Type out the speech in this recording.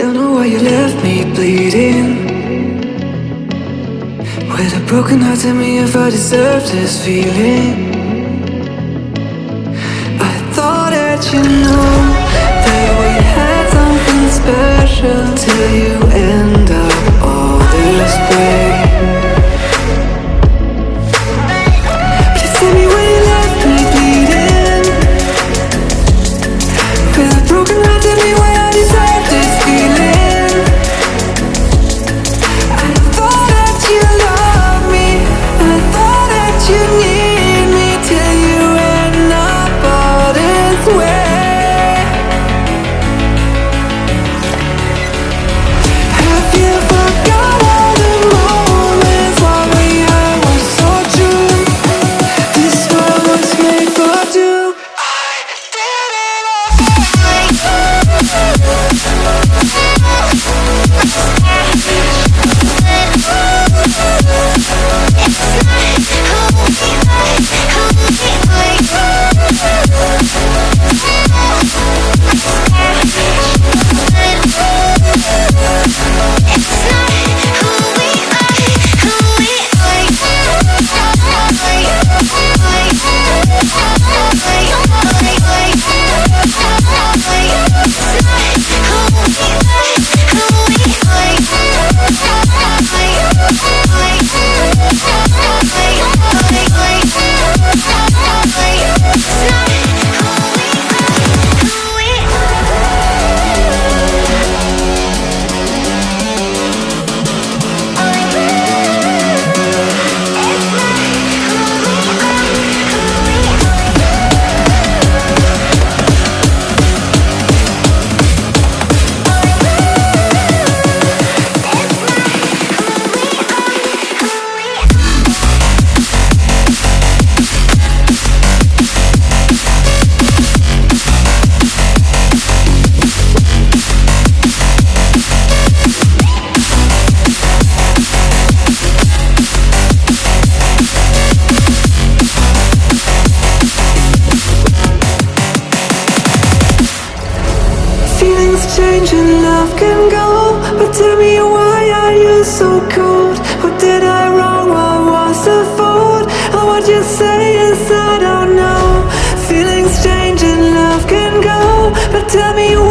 I don't know why you left me bleeding. With a broken heart, tell me if I deserve this feeling. I thought that you know That we had something special Till you change and love can go But tell me why are you so cold? What did I wrong? What was the fault? And what you say is I don't know Feelings change and love can go But tell me why